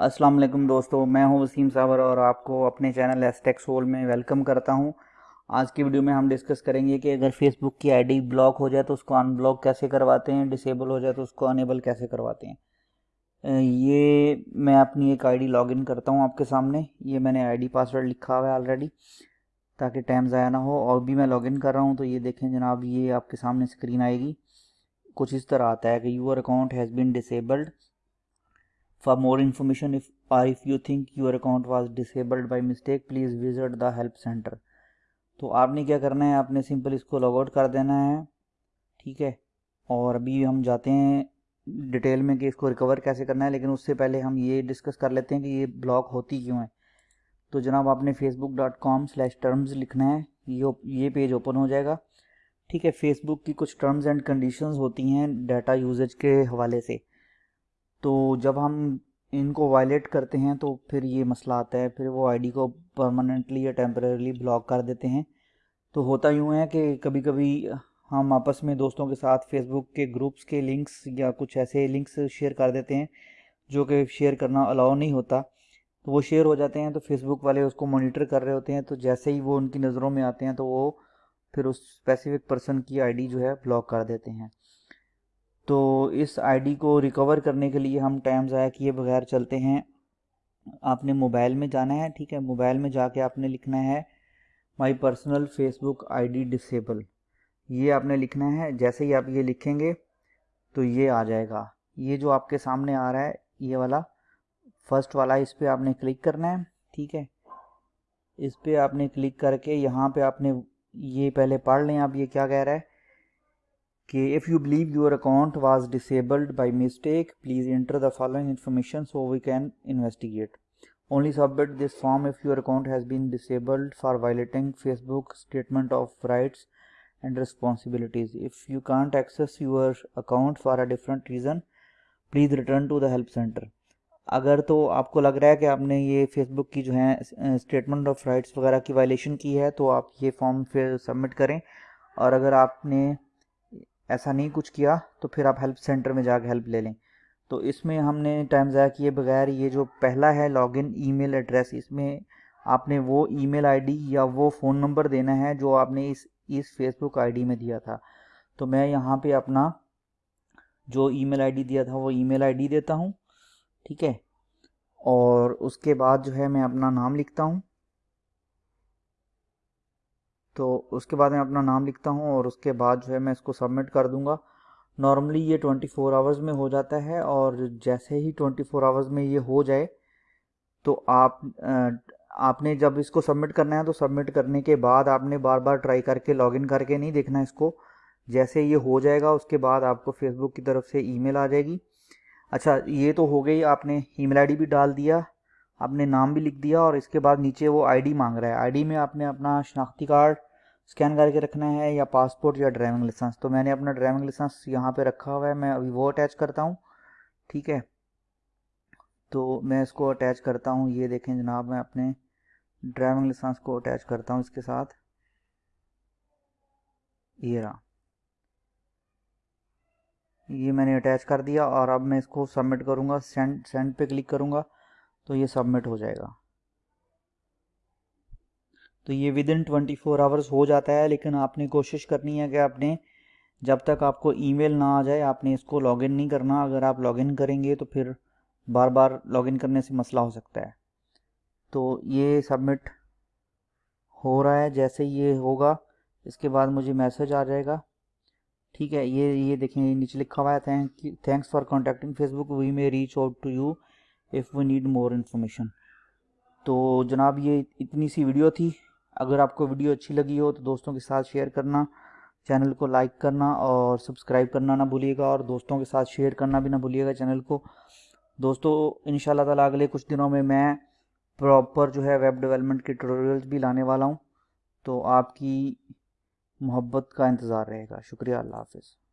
السلام علیکم دوستو، میں ہوں وسیم صابر اور آپ کو اپنے چینل ایس ٹیکس سول میں ویلکم کرتا ہوں۔ آج کی ویڈیو میں ہم ڈسکس کریں گے کہ اگر فیس بک کی آئی ڈی بلاک ہو جائے تو اس کو ان بلاک کیسے کرواتے ہیں ڈسیبل ہو جائے تو اس کو انیبل کیسے کرواتے ہیں۔ یہ میں اپنی ایک آئی ڈی لاگ ان کرتا ہوں آپ کے سامنے۔ یہ میں نے آئی ڈی پاسورڈ لکھا ہوا ہے آلریڈی تاکہ ٹائم ضائع نہ ہو۔ اور بھی میں لاگ ان کر رہا ہوں تو یہ دیکھیں جناب، یہ آپ کے سامنے اسکرین آئے گی۔ کچھ اس طرح آتا ہے کہ your account has been disabled For more information if you think you think your account was disabled by mistake please visit the help center. تو آپ نے کیا کرنا ہے؟ آپ نے سمپل اس کو لاگ آؤٹ کر دینا ہے، ٹھیک ہے؟ اور ابھی ہم جاتے ہیں ڈیٹیل میں کہ اس کو ریکور کیسے کرنا ہے، لیکن اس سے پہلے ہم یہ ڈسکس کر لیتے ہیں کہ یہ بلاک ہوتی کیوں ہے۔ تو جناب، آپ نے Facebook dot com slash terms لکھنا ہے، یہ یہ پیج اوپن ہو جائے گا۔ ٹھیک ہے فیس بک کی کچھ ٹرمز اینڈ کنڈیشنز ہوتی ہیں ڈیٹا یوزج کے حوالے سے۔ تو جب ہم ان کو وائلیٹ کرتے ہیں تو پھر یہ مسئلہ آتا ہے، پھر وہ آئی ڈی کو پرماننٹلی یا ٹیمپریرلی بلاک کر دیتے ہیں۔ تو ہوتا یوں ہے کہ کبھی کبھی ہم آپس میں دوستوں کے ساتھ فیس بک کے گروپس کے لنکس یا کچھ ایسے لنکس شیئر کر دیتے ہیں جو کہ شیئر کرنا الاؤ نہیں ہوتا۔ تو وہ شیئر ہو جاتے ہیں تو فیس بک والے اس کو مانیٹر کر رہے ہوتے ہیں۔ تو جیسے ہی وہ ان کی نظروں میں آتے ہیں تو وہ پھر اس اسپیسیفک پرسن کی آئی ڈی جو ہے بلاک کر دیتے ہیں۔ تو اس آئی ڈی کو ریکور کرنے کے لیے ہم ٹائم ضائع کیے بغیر چلتے ہیں۔ آپ نے موبائل میں جانا ہے، ٹھیک ہے؟ موبائل میں جا کے آپ نے لکھنا ہے my personal Facebook I D disable. یہ آپ نے لکھنا ہے، جیسے ہی آپ یہ لکھیں گے تو یہ آ جائے گا۔ یہ جو آپ کے سامنے آ رہا ہے، یہ والا فرسٹ والا، اس پہ آپ نے کلک کرنا ہے، ٹھیک ہے؟ اس پہ آپ نے کلک کر کے یہاں پہ آپ نے یہ پہلے پڑھ لیں آپ یہ کیا کہہ رہا ہے۔ کہ if you believe your account was disabled by mistake please enter the following information so we can investigate only submit this form if your account has been disabled for violating Facebook statement of rights and responsibilities if you can't access your account for a different reason please return to the help center اگر تو آپ کو لگ رہا ہے کہ آپ نے یہ فیس بک کی جو ہے اسٹیٹمنٹ آف رائٹس وغیرہ کی وائلیشن کی ہے تو آپ یہ فارم پھر سبمٹ کریں اور اگر آپ نے ایسا نہیں کچھ کیا، تو پھر آپ ہیلپ سینٹر میں جا کے ہیلپ لے لیں۔ تو اس میں ہم نے ٹائم ضائع کیے بغیر یہ جو پہلا ہے log in E mail address اس میں آپ نے وہ ای میل آئی ڈی یا وہ فون نمبر دینا ہے جو آپ نے اس اس فیس بک آئی ڈی میں دیا تھا۔ تو میں یہاں پہ اپنا جو ای میل آئی ڈی دیا تھا، وہ ای میل آئی ڈی دیتا ہوں، ٹھیک ہے؟ اور اس کے بعد جو ہے میں اپنا نام لکھتا ہوں۔ تو اس کے بعد میں اپنا نام لکھتا ہوں اور اس کے بعد جو ہے میں اس کو سبمٹ کر دوں گا۔ نارملی یہ 24 فور آورز میں ہو جاتا ہے اور جیسے ہی 24 فور آورز میں یہ ہو جائے تو آپ آپ نے جب اس کو سبمٹ کرنا ہے تو سبمٹ کرنے کے بعد آپ نے بار بار ٹرائی کر کے لاگ ان کر کے نہیں دیکھنا اس کو۔ جیسے یہ ہو جائے گا اس کے بعد آپ کو فیس بک کی طرف سے ای میل آ جائے گی۔ اچھا یہ تو ہو گئی، آپ نے ای میل آئی ڈی بھی ڈال دیا۔ آپ نے نام بھی لکھ دیا اور اس کے بعد نیچے وہ آئی ڈی مانگ رہا ہے. آئی ڈی میں آپ نے اپنا شناختی کارڈ اسکین کر کے رکھنا ہے یا پاسپورٹ یا ڈرائیونگ لائسنس. تو میں نے اپنا ڈرائیونگ لائسنس یہاں پہ رکھا ہوا ہے. میں ابھی وہ اٹیچ کرتا ہوں. ٹھیک ہے؟ تو میں اس کو اٹیچ کرتا ہوں. یہ دیکھیں جناب، میں اپنے ڈرائیونگ لائسنس کو اٹیچ کرتا ہوں اس کے ساتھ. یہ رہا. یہ میں نے اٹیچ کر دیا اور اب میں اس کو سبمٹ کروں گا. سینڈ سینڈ پہ کلک کروں گا. تو یہ سبمٹ ہو جائے گا۔ تو یہ within twenty four hours ہو جاتا ہے، لیکن آپ نے کوشش کرنی ہے کہ آپ نے جب تک آپ کو ای میل نہ آ جائے، آپ نے اس کو لاگ ان نہیں کرنا۔ اگر آپ لاگ ان کریں گے تو پھر بار بار لاگ ان کرنے سے مسئلہ ہو سکتا ہے۔ تو یہ سبمٹ ہو رہا ہے جیسے یہ ہوگا، اس کے بعد مجھے میسج آ جائے گا۔ ٹھیک ہے، یہ یہ دیکھیں نیچے لکھا ہوا ہے۔ Thanks for contacting Facebook we may reach out to you if we need more information تو جناب یہ اتنی سی ویڈیو تھی۔ اگر آپ کو ویڈیو اچھی لگی ہو تو دوستوں کے ساتھ شیئر کرنا، چینل کو لائک کرنا اور سبسکرائب کرنا نہ بھولیے گا اور دوستوں کے ساتھ شیئر کرنا بھی نہ بھولیے گا چینل کو۔ دوستو ان شاء اللہ تعالیٰ اگلے کچھ دنوں میں میں پراپر جو ہے ویب ڈیولپمنٹ کے ٹیوٹوریلز بھی لانے والا ہوں۔ تو آپ کی محبت کا انتظار رہے گا۔ شکریہ، اللہ حافظ۔